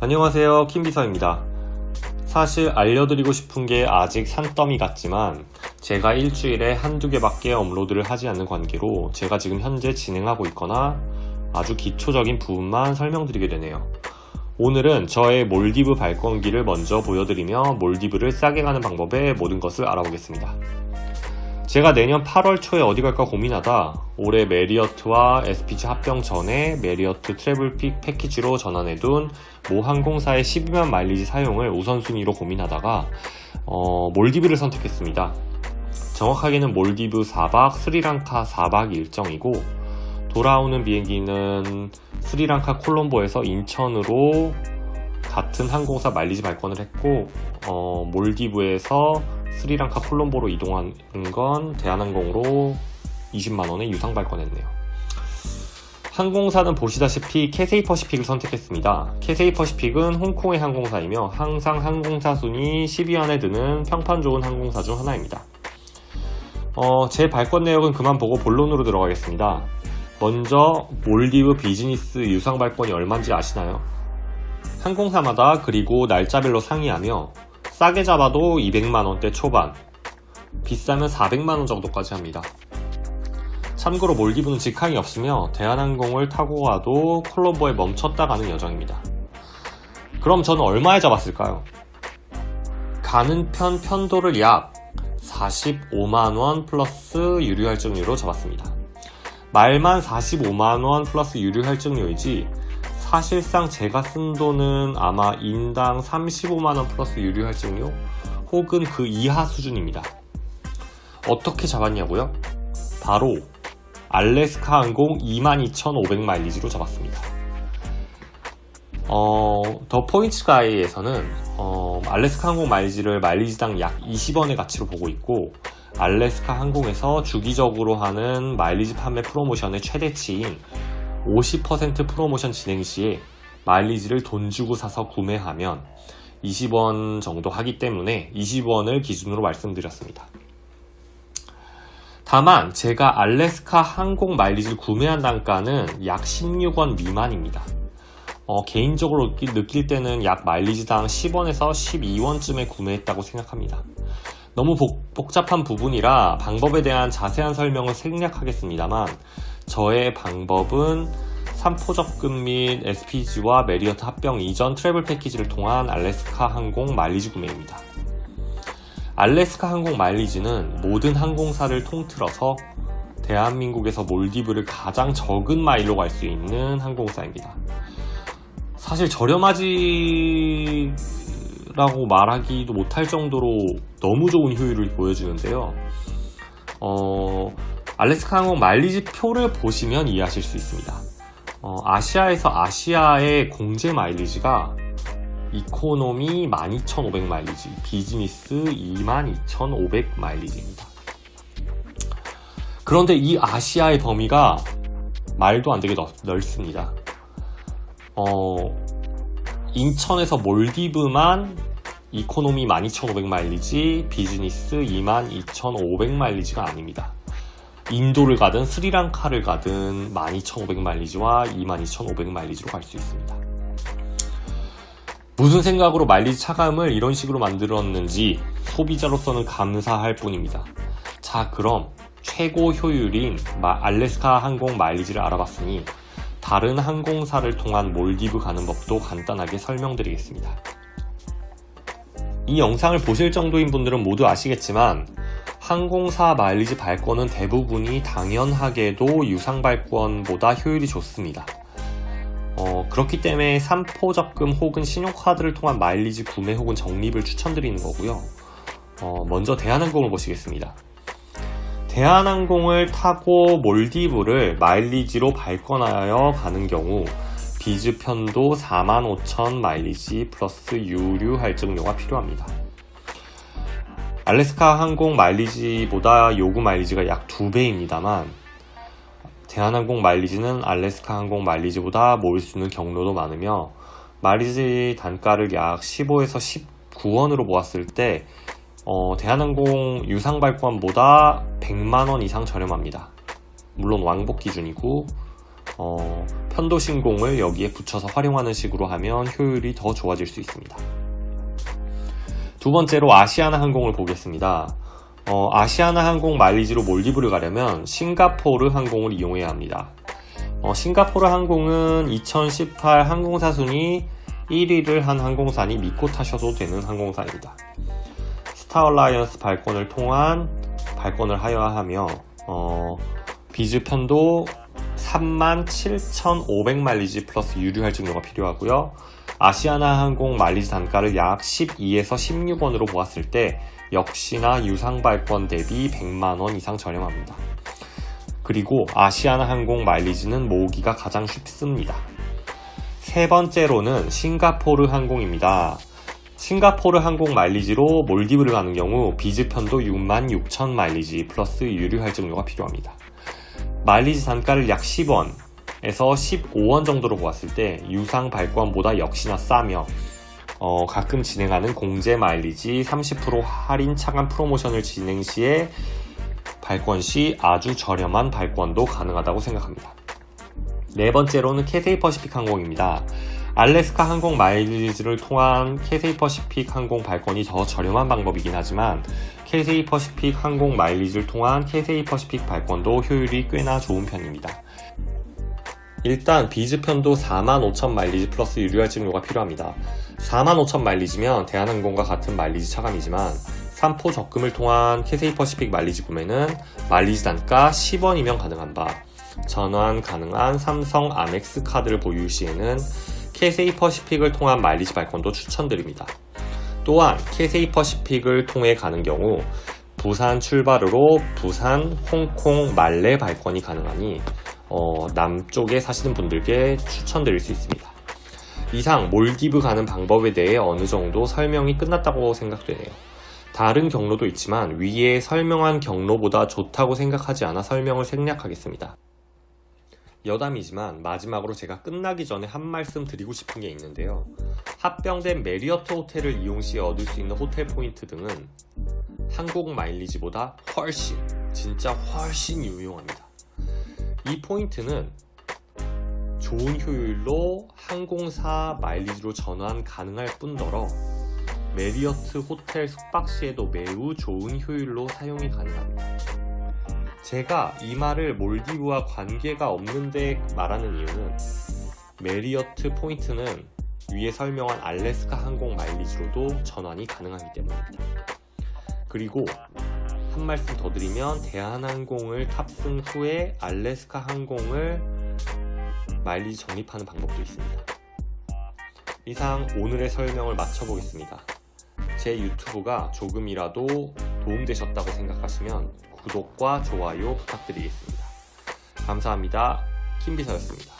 안녕하세요. 킴비서입니다. 사실 알려드리고 싶은 게 아직 산더미 같지만 제가 일주일에 한두 개밖에 업로드를 하지 않는 관계로 제가 지금 현재 진행하고 있거나 아주 기초적인 부분만 설명드리게 되네요. 오늘은 저의 몰디브 발권기를 먼저 보여드리며 몰디브를 싸게 가는 방법의 모든 것을 알아보겠습니다 제가 내년 8월 초에 어디 갈까 고민하다 올해 메리어트와 SPG 합병 전에 메리어트 travel 패키지로 전환해둔 모 항공사의 12만 마일리지 사용을 우선순위로 고민하다가 어, 몰디브를 선택했습니다. 정확하게는 몰디브 4박 스리랑카 4박 일정이고 돌아오는 비행기는 스리랑카 콜롬보에서 인천으로 같은 항공사 마일리지 발권을 했고 어, 몰디브에서 스리랑카 콜롬보로 이동한 건 대한항공으로 20만원에 유상 발권했네요. 항공사는 보시다시피 캐세이 퍼시픽을 선택했습니다. 캐세이 퍼시픽은 홍콩의 항공사이며 항상 항공사 순위 10위 안에 드는 평판 좋은 항공사 중 하나입니다. 어, 제 발권 내역은 그만 보고 본론으로 들어가겠습니다. 먼저 몰디브 비즈니스 유상 발권이 얼마인지 아시나요? 항공사마다 그리고 날짜별로 상이하며 싸게 잡아도 200만원대 초반 비싸면 400만원 정도까지 합니다. 참고로 몰디브는 직항이 없으며 대한항공을 타고 가도 콜롬보에 멈췄다 가는 여정입니다. 그럼 저는 얼마에 잡았을까요? 가는 편 편도를 약 45만원 플러스 유류 할증료로 잡았습니다. 말만 45만원 플러스 유류 할증료이지 사실상 제가 쓴 돈은 아마 인당 35만원 플러스 유류 할증료 혹은 그 이하 수준입니다. 어떻게 잡았냐고요? 바로 알래스카 항공 22,500마일리지로 잡았습니다. 어, 더 포인트 가이에서는 어, 알래스카 항공 마일리지를 마일리지당 약 20원의 가치로 보고 있고 알래스카 항공에서 주기적으로 하는 마일리지 판매 프로모션의 최대치인 50% 프로모션 진행 시에 마일리지를 돈 주고 사서 구매하면 20원 정도 하기 때문에 20원을 기준으로 말씀드렸습니다. 다만 제가 알래스카 항공 마일리지를 구매한 단가는 약 16원 미만입니다. 어, 개인적으로 느낄 때는 약 마일리지당 10원에서 12원쯤에 구매했다고 생각합니다. 너무 복, 복잡한 부분이라 방법에 대한 자세한 설명을 생략하겠습니다만 저의 방법은 3포 적금 및 SPG와 메리어트 합병 이전 travel 패키지를 통한 알래스카 항공 마일리지 구매입니다. 알래스카 항공 마일리지는 모든 항공사를 통틀어서 대한민국에서 몰디브를 가장 적은 마일로 갈 수 있는 항공사입니다. 사실 저렴하다라고 말하기도 못할 정도로 너무 좋은 효율을 보여주는데요. 어, 알래스카 항공 마일리지 표를 보시면 이해하실 수 있습니다. 어, 아시아에서 아시아의 공제 마일리지가 이코노미 12,500 마일리지, 비즈니스 22,500 마일리지입니다. 그런데 이 아시아의 범위가 말도 안 되게 넓습니다. 어, 인천에서 몰디브만 이코노미 12,500 마일리지, 비즈니스 22,500 마일리지가 아닙니다. 인도를 가든 스리랑카를 가든 12,500 마일리지와 22,500 마일리지로 갈 수 있습니다. 무슨 생각으로 마일리지 차감을 이런 식으로 만들었는지 소비자로서는 감사할 뿐입니다. 자 그럼 최고 효율인 알래스카 항공 마일리지를 알아봤으니 다른 항공사를 통한 몰디브 가는 법도 간단하게 설명드리겠습니다. 이 영상을 보실 정도인 분들은 모두 아시겠지만 항공사 마일리지 발권은 대부분이 당연하게도 유상 발권보다 효율이 좋습니다. 어, 그렇기 때문에 3포 적금 혹은 신용카드를 통한 마일리지 구매 혹은 적립을 추천드리는 거고요. 어, 먼저 대한항공을 보시겠습니다. 대한항공을 타고 몰디브를 마일리지로 발권하여 가는 경우 비즈 편도 45,000 마일리지 플러스 유류 할증료가 필요합니다. 알래스카 항공 마일리지보다 요구 마일리지가 약 2배입니다만 대한항공 마일리지는 알래스카 항공 마일리지보다 모일 수 있는 경로도 많으며 마일리지 단가를 약 15에서 19원으로 모았을 때 어, 대한항공 유상 발권보다 100만원 이상 저렴합니다. 물론 왕복 기준이고 어, 편도 신공을 여기에 붙여서 활용하는 식으로 하면 효율이 더 좋아질 수 있습니다. 두 번째로 아시아나 항공을 보겠습니다. 어, 아시아나 항공 마일리지로 몰디브를 가려면 싱가포르 항공을 이용해야 합니다. 어, 싱가포르 항공은 2018 항공사 순위 1위를 한 항공사니 믿고 타셔도 되는 항공사입니다. 스타얼라이언스 발권을 통한 발권을 하여야 하며 어, 비즈 편도 37,500 마일리지 플러스 유류 할증료가 필요하고요. 아시아나 항공 마일리지 단가를 약 12에서 16원으로 보았을 때 역시나 유상 발권 대비 100만원 이상 저렴합니다. 그리고 아시아나 항공 마일리지는 모으기가 가장 쉽습니다. 세 번째로는 싱가포르 항공입니다. 싱가포르 항공 마일리지로 몰디브를 가는 경우 비즈 편도 66,000 마일리지 플러스 유류 할증료가 필요합니다. 마일리지 단가를 약 10원 에서 15원 정도로 보았을 때 유상 발권보다 역시나 싸며 어, 가끔 진행하는 공제 마일리지 30% 할인 차감 프로모션을 진행 시에 발권 시 아주 저렴한 발권도 가능하다고 생각합니다. 네 번째로는 캐세이 퍼시픽 항공입니다. 알래스카 항공 마일리지를 통한 캐세이 퍼시픽 항공 발권이 더 저렴한 방법이긴 하지만 캐세이 퍼시픽 항공 마일리지를 통한 캐세이 퍼시픽 발권도 효율이 꽤나 좋은 편입니다. 일단 비즈 편도 45,000 마일리지 플러스 유류 할증료가 필요합니다. 45,000 마일리지면 대한항공과 같은 마일리지 차감이지만 3포 적금을 통한 캐세이 퍼시픽 마일리지 구매는 마일리지 단가 10원이면 가능한 바 전환 가능한 삼성 아멕스 카드를 보유 시에는 캐세이 퍼시픽을 통한 마일리지 발권도 추천드립니다. 또한 캐세이 퍼시픽을 통해 가는 경우 부산 출발으로 부산, 홍콩, 말레 발권이 가능하니 어, 남쪽에 사시는 분들께 추천드릴 수 있습니다. 이상 몰디브 가는 방법에 대해 어느 정도 설명이 끝났다고 생각되네요. 다른 경로도 있지만 위에 설명한 경로보다 좋다고 생각하지 않아 설명을 생략하겠습니다. 여담이지만 마지막으로 제가 끝나기 전에 한 말씀 드리고 싶은 게 있는데요. 합병된 메리어트 호텔을 이용 시 얻을 수 있는 호텔 포인트 등은 항공 마일리지보다 훨씬 진짜 훨씬 유용합니다. 이 포인트는 좋은 효율로 항공사 마일리지로 전환 가능할 뿐더러 메리어트 호텔 숙박 시에도 매우 좋은 효율로 사용이 가능합니다. 제가 이 말을 몰디브와 관계가 없는데 말하는 이유는 메리어트 포인트는 위에 설명한 알래스카 항공 마일리지로도 전환이 가능하기 때문입니다. 그리고 한 말씀 더 드리면 대한항공을 탑승 후에 알래스카 항공을 마일리지 적립하는 방법도 있습니다. 이상 오늘의 설명을 마쳐보겠습니다. 제 유튜브가 조금이라도 도움되셨다고 생각하시면 구독과 좋아요 부탁드리겠습니다. 감사합니다. 킴비서였습니다.